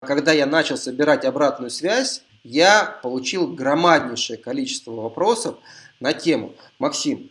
Когда я начал собирать обратную связь, я получил громаднейшее количество вопросов на тему. «Максим,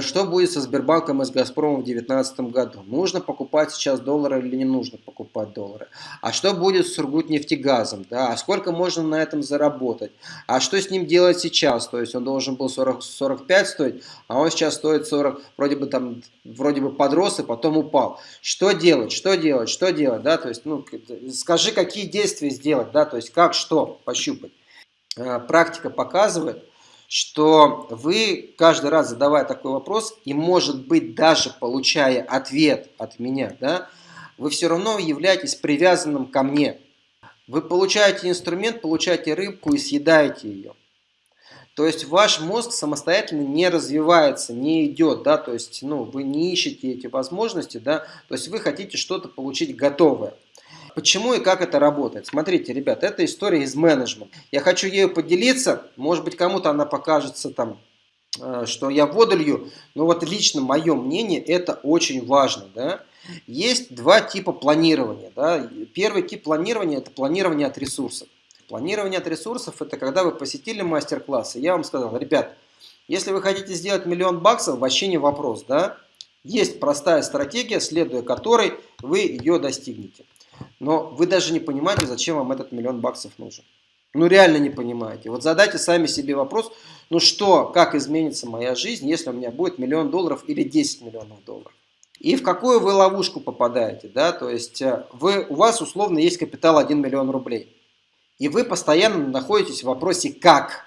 что будет со Сбербанком и с Газпромом в 2019 году? Нужно покупать сейчас доллары или не нужно покупать доллары? А что будет с Сургутнефтегазом? Да? А сколько можно на этом заработать? А что с ним делать сейчас? То есть он должен был 40, 45 стоить, а он сейчас стоит 40, вроде бы там, вроде бы подрос и потом упал. Что делать? Что делать? Что делать? Да? То есть, ну, скажи, какие действия сделать? Да? То есть, как, что пощупать? Э, практика показывает, что вы каждый раз задавая такой вопрос, и может быть даже получая ответ от меня, да, вы все равно являетесь привязанным ко мне. Вы получаете инструмент, получаете рыбку и съедаете ее. То есть ваш мозг самостоятельно не развивается, не идет, да, то есть ну, вы не ищете эти возможности, да, то есть вы хотите что-то получить готовое. Почему и как это работает? Смотрите, ребят, это история из менеджмента. Я хочу ею поделиться, может быть кому-то она покажется там, э, что я водолью, но вот лично мое мнение это очень важно. Да? Есть два типа планирования. Да? Первый тип планирования это планирование от ресурсов. Планирование от ресурсов это когда вы посетили мастер-класс, и я вам сказал, ребят, если вы хотите сделать миллион баксов, вообще не вопрос, да? Есть простая стратегия, следуя которой вы ее достигнете. Но вы даже не понимаете, зачем вам этот миллион баксов нужен. Ну реально не понимаете. Вот задайте сами себе вопрос, ну что, как изменится моя жизнь, если у меня будет миллион долларов или 10 миллионов долларов. И в какую вы ловушку попадаете, да, то есть э, вы, у вас условно есть капитал 1 миллион рублей. И вы постоянно находитесь в вопросе «как?».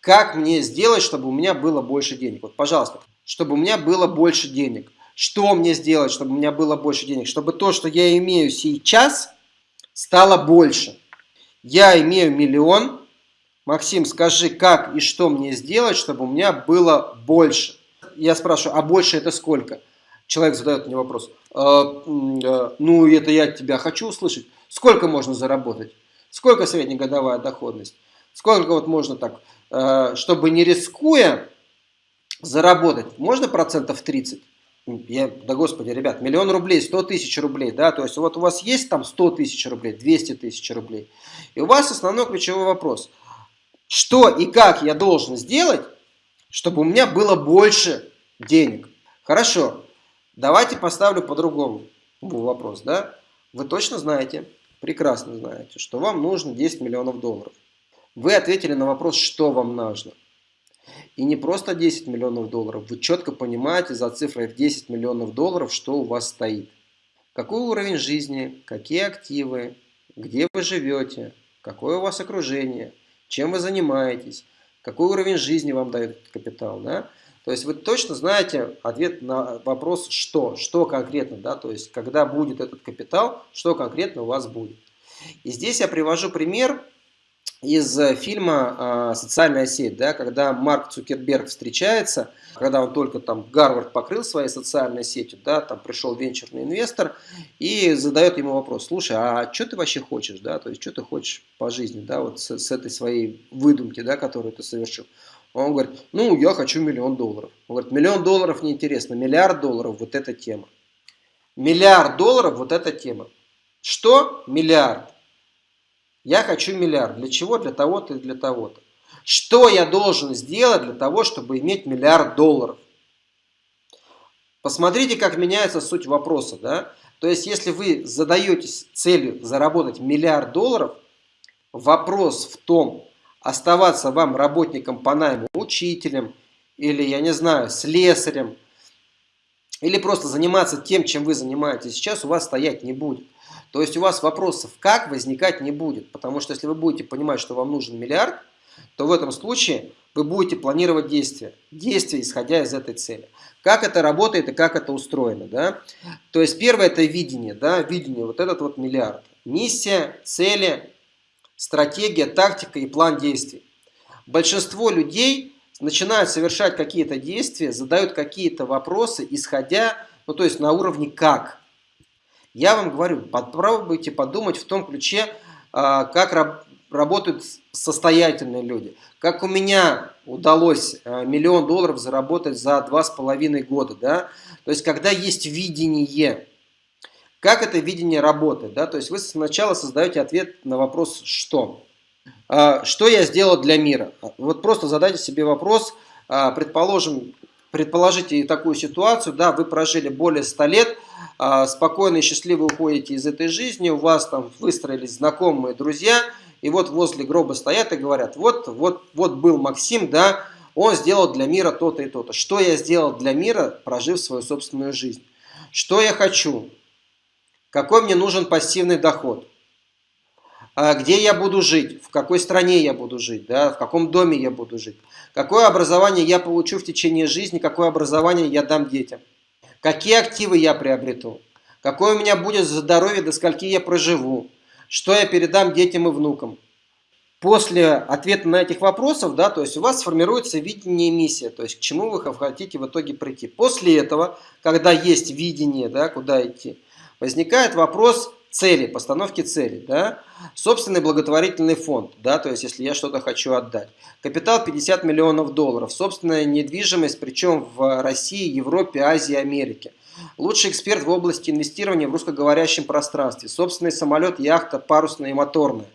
Как мне сделать, чтобы у меня было больше денег? Вот, пожалуйста, чтобы у меня было больше денег. Что мне сделать, чтобы у меня было больше денег? Чтобы то, что я имею сейчас, стало больше. Я имею миллион. Максим, скажи, как и что мне сделать, чтобы у меня было больше? Я спрашиваю, а больше это сколько? Человек задает мне вопрос. «Э, э, ну, это я тебя хочу услышать. Сколько можно заработать? Сколько среднегодовая доходность? Сколько вот можно так, э, чтобы не рискуя заработать? Можно процентов 30? Я, да господи, ребят, миллион рублей, 100 тысяч рублей, да, то есть вот у вас есть там 100 тысяч рублей, 200 тысяч рублей, и у вас основной ключевой вопрос, что и как я должен сделать, чтобы у меня было больше денег. Хорошо, давайте поставлю по-другому вопрос, да, вы точно знаете, прекрасно знаете, что вам нужно 10 миллионов долларов. Вы ответили на вопрос, что вам нужно. И не просто 10 миллионов долларов, вы четко понимаете за цифрой в 10 миллионов долларов, что у вас стоит. Какой уровень жизни, какие активы, где вы живете, какое у вас окружение, чем вы занимаетесь, какой уровень жизни вам дает этот капитал. Да? То есть вы точно знаете ответ на вопрос «что?», что конкретно, да? то есть когда будет этот капитал, что конкретно у вас будет. И здесь я привожу пример из э, фильма «Социальная сеть», да, когда Марк Цукерберг встречается, когда он только там Гарвард покрыл своей социальной сетью, да, там пришел венчурный инвестор и задает ему вопрос, слушай, а что ты вообще хочешь, да, то есть что ты хочешь по жизни, да, вот с, с этой своей выдумки, да, которую ты совершил. Он говорит, ну, я хочу миллион долларов. Он говорит, миллион долларов неинтересно, миллиард долларов, вот эта тема. Миллиард долларов, вот эта тема. Что? Миллиард. Я хочу миллиард. Для чего? Для того-то и для того-то. Что я должен сделать для того, чтобы иметь миллиард долларов? Посмотрите, как меняется суть вопроса. Да? То есть, если вы задаетесь целью заработать миллиард долларов, вопрос в том, оставаться вам работником по найму, учителем, или, я не знаю, слесарем, или просто заниматься тем, чем вы занимаетесь сейчас, у вас стоять не будет. То есть у вас вопросов как возникать не будет. Потому что если вы будете понимать, что вам нужен миллиард, то в этом случае вы будете планировать действия. Действия, исходя из этой цели. Как это работает и как это устроено. Да? То есть первое это видение. Да? Видение, вот этот вот миллиард. Миссия, цели, стратегия, тактика и план действий. Большинство людей начинают совершать какие-то действия, задают какие-то вопросы, исходя, ну то есть на уровне как. Я вам говорю, попробуйте подумать в том ключе, а, как работают состоятельные люди. Как у меня удалось а, миллион долларов заработать за два с половиной года. Да? То есть, когда есть видение, Как это видение работает? Да? То есть вы сначала создаете ответ на вопрос «что?». А, что я сделал для мира? Вот просто задайте себе вопрос, предположим, предположите такую ситуацию, да, вы прожили более 100 лет, спокойно и счастливо уходите из этой жизни, у вас там выстроились знакомые, друзья, и вот возле гроба стоят и говорят, вот, вот, вот был Максим, да, он сделал для мира то-то и то-то. Что я сделал для мира, прожив свою собственную жизнь? Что я хочу? Какой мне нужен пассивный доход? А где я буду жить? В какой стране я буду жить? Да? В каком доме я буду жить? Какое образование я получу в течение жизни? Какое образование я дам детям? Какие активы я приобрету? Какое у меня будет здоровье, до скольки я проживу? Что я передам детям и внукам? После ответа на этих вопросов, да, то есть у вас сформируется видение и миссия, то есть к чему вы хотите в итоге прийти. После этого, когда есть видение, да, куда идти, возникает вопрос цели, постановки цели, да, собственный благотворительный фонд, да, то есть если я что-то хочу отдать. Капитал 50 миллионов долларов, собственная недвижимость, причем в России, Европе, Азии, Америке. Лучший эксперт в области инвестирования в русскоговорящем пространстве, собственный самолет, яхта, парусная и моторная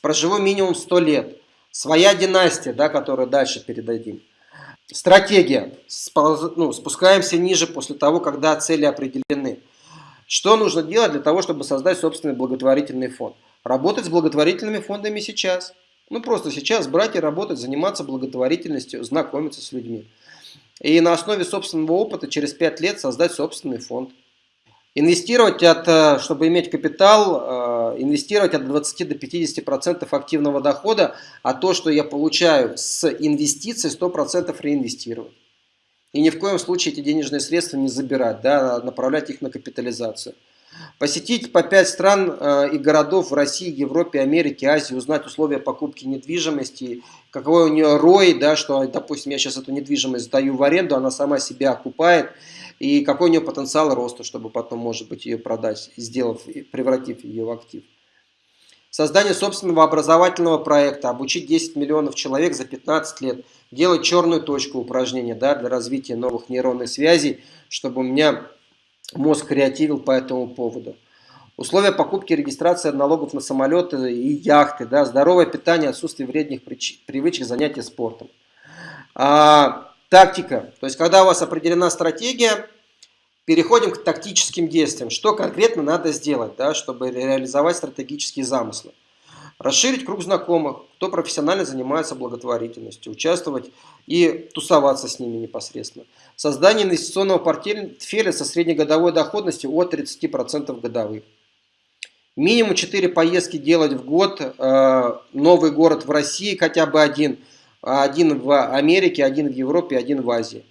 проживу минимум 100 лет. Своя династия, да, которую дальше передадим. Стратегия. Ну, спускаемся ниже после того, когда цели определены. Что нужно делать для того, чтобы создать собственный благотворительный фонд? Работать с благотворительными фондами сейчас. Ну, просто сейчас брать и работать, заниматься благотворительностью, знакомиться с людьми. И на основе собственного опыта через 5 лет создать собственный фонд. Инвестировать, от, э, чтобы иметь капитал, э, инвестировать от 20 до 50% активного дохода, а то, что я получаю с инвестиций, 100% реинвестировать. И ни в коем случае эти денежные средства не забирать, да, а направлять их на капитализацию. Посетить по 5 стран э, и городов в России, Европе, Америке, Азии, узнать условия покупки недвижимости, какой у нее рой, да, что, допустим, я сейчас эту недвижимость сдаю в аренду, она сама себя окупает, и какой у нее потенциал роста, чтобы потом, может быть, ее продать, сделав, превратив ее в актив. Создание собственного образовательного проекта, обучить 10 миллионов человек за 15 лет, делать черную точку упражнения да, для развития новых нейронных связей, чтобы у меня мозг креативил по этому поводу. Условия покупки и регистрации налогов на самолеты и яхты, да, здоровое питание, отсутствие вредных привычек, занятия спортом. А, Тактика. То есть, когда у вас определена стратегия, переходим к тактическим действиям. Что конкретно надо сделать, да, чтобы реализовать стратегические замыслы? Расширить круг знакомых, кто профессионально занимается благотворительностью, участвовать и тусоваться с ними непосредственно. Создание инвестиционного портфеля со среднегодовой доходностью от 30% годовых. Минимум 4 поездки делать в год, э, новый город в России хотя бы один – один в Америке, один в Европе, один в Азии.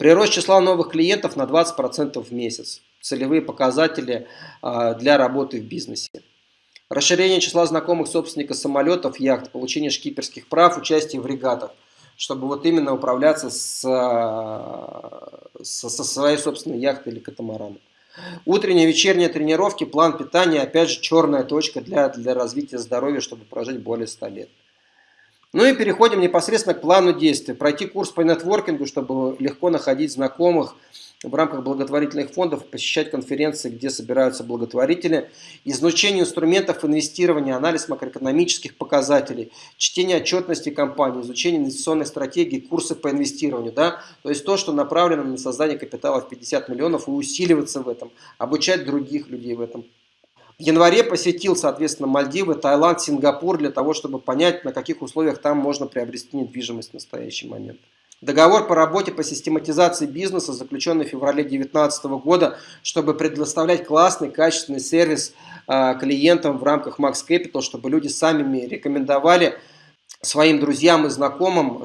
Прирост числа новых клиентов на 20% в месяц. Целевые показатели а, для работы в бизнесе. Расширение числа знакомых собственников самолетов, яхт, получение шкиперских прав, участие в регатах, чтобы вот именно управляться с, а, со, со своей собственной яхтой или катамараном. Утренние, вечерние тренировки, план питания, опять же, черная точка для, для развития здоровья, чтобы прожить более 100 лет. Ну и переходим непосредственно к плану действий. Пройти курс по нетворкингу, чтобы легко находить знакомых в рамках благотворительных фондов, посещать конференции, где собираются благотворители, изучение инструментов инвестирования, анализ макроэкономических показателей, чтение отчетности компании, изучение инвестиционной стратегии, курсы по инвестированию. Да? То есть то, что направлено на создание капитала в 50 миллионов и усиливаться в этом, обучать других людей в этом. В январе посетил, соответственно, Мальдивы, Таиланд, Сингапур для того, чтобы понять, на каких условиях там можно приобрести недвижимость в настоящий момент. Договор по работе по систематизации бизнеса, заключенный в феврале 2019 года, чтобы предоставлять классный, качественный сервис э, клиентам в рамках Max Capital, чтобы люди сами рекомендовали своим друзьям и знакомым,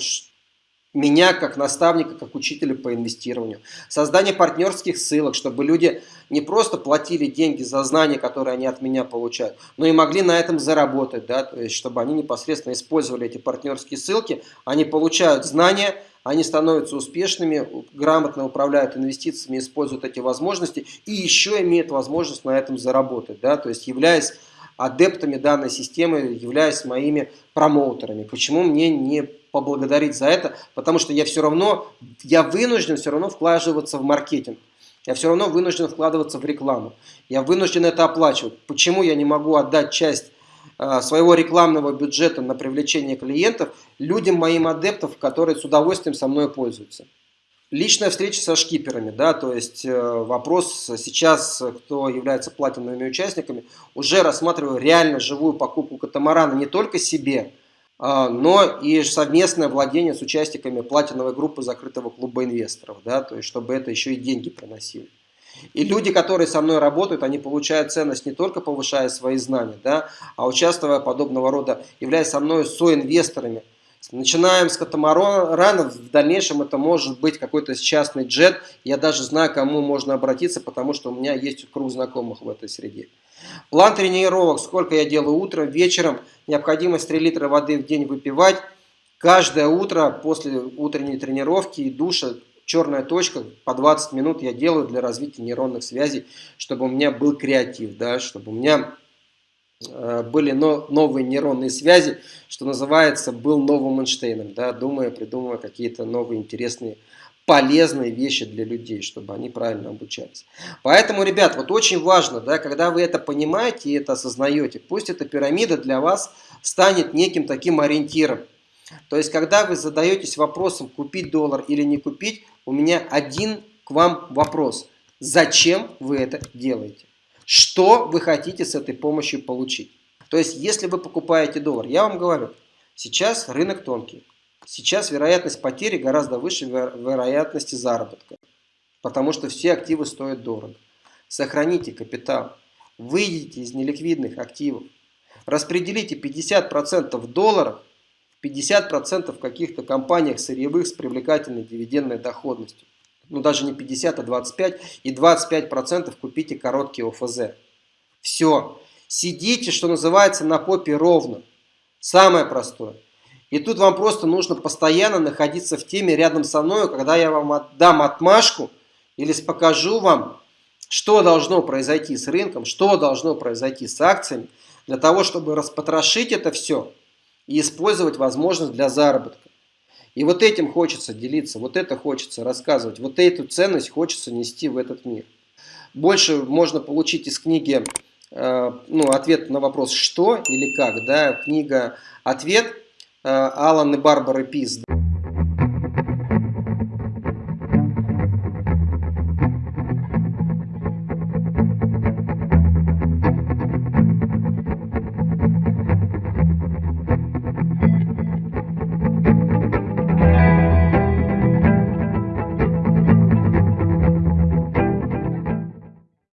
меня как наставника, как учителя по инвестированию. Создание партнерских ссылок, чтобы люди не просто платили деньги за знания, которые они от меня получают, но и могли на этом заработать, да, то есть чтобы они непосредственно использовали эти партнерские ссылки, они получают знания, они становятся успешными, грамотно управляют инвестициями, используют эти возможности и еще имеют возможность на этом заработать, да, то есть являясь адептами данной системы, являясь моими промоутерами. Почему мне не поблагодарить за это? Потому что я все равно, я вынужден все равно вкладываться в маркетинг. я все равно вынужден вкладываться в рекламу. Я вынужден это оплачивать. Почему я не могу отдать часть э, своего рекламного бюджета на привлечение клиентов людям, моим адептам, которые с удовольствием со мной пользуются? Личная встреча со шкиперами, да, то есть э, вопрос сейчас, кто является платиновыми участниками, уже рассматриваю реально живую покупку катамарана не только себе, но и совместное владение с участниками платиновой группы закрытого клуба инвесторов, да, то есть чтобы это еще и деньги приносили. И люди, которые со мной работают, они получают ценность не только повышая свои знания, да, а участвуя подобного рода, являясь со мной соинвесторами. Начинаем с катамаранов, в дальнейшем это может быть какой-то частный джет. Я даже знаю, кому можно обратиться, потому что у меня есть круг знакомых в этой среде. План тренировок, сколько я делаю утром, вечером, необходимость 3 литра воды в день выпивать. Каждое утро после утренней тренировки и душа, черная точка, по 20 минут я делаю для развития нейронных связей, чтобы у меня был креатив, да, чтобы у меня э, были новые нейронные связи, что называется, был новым Эйнштейном, да, думая, придумывая какие-то новые интересные полезные вещи для людей, чтобы они правильно обучались. Поэтому, ребят, вот очень важно, да, когда вы это понимаете и это осознаете, пусть эта пирамида для вас станет неким таким ориентиром. То есть, когда вы задаетесь вопросом, купить доллар или не купить, у меня один к вам вопрос. Зачем вы это делаете? Что вы хотите с этой помощью получить? То есть, если вы покупаете доллар, я вам говорю, сейчас рынок тонкий. Сейчас вероятность потери гораздо выше вероятности заработка, потому что все активы стоят дорого. Сохраните капитал, выйдите из неликвидных активов, распределите 50% в долларах, 50% в каких-то компаниях сырьевых с привлекательной дивидендной доходностью. Ну даже не 50, а 25. И 25% купите короткие ОФЗ. Все. Сидите, что называется, на попе ровно. Самое простое. И тут вам просто нужно постоянно находиться в теме рядом со мной, когда я вам отдам отмашку или покажу вам, что должно произойти с рынком, что должно произойти с акциями, для того, чтобы распотрошить это все и использовать возможность для заработка. И вот этим хочется делиться, вот это хочется рассказывать, вот эту ценность хочется нести в этот мир. Больше можно получить из книги э, ну, ответ на вопрос «что» или «как». Да? Книга «Ответ» Алан и Барбара Пиз.